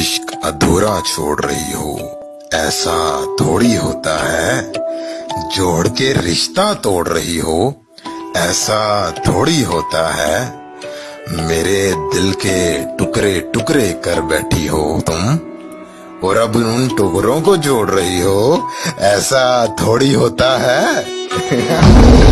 عشق ادھورا چھوڑ رہی ہو۔ ایسا تھوڑی ہوتا ہے جوڑ کے رشتہ توڑ رہی ہو۔ ایسا تھوڑی ہوتا ہے میرے دل کے ٹکڑے ٹکڑے کر بیٹھی ہو تم اور اب ان ٹکڑوں کو جوڑ رہی ہو۔ ایسا تھوڑی ہوتا ہے۔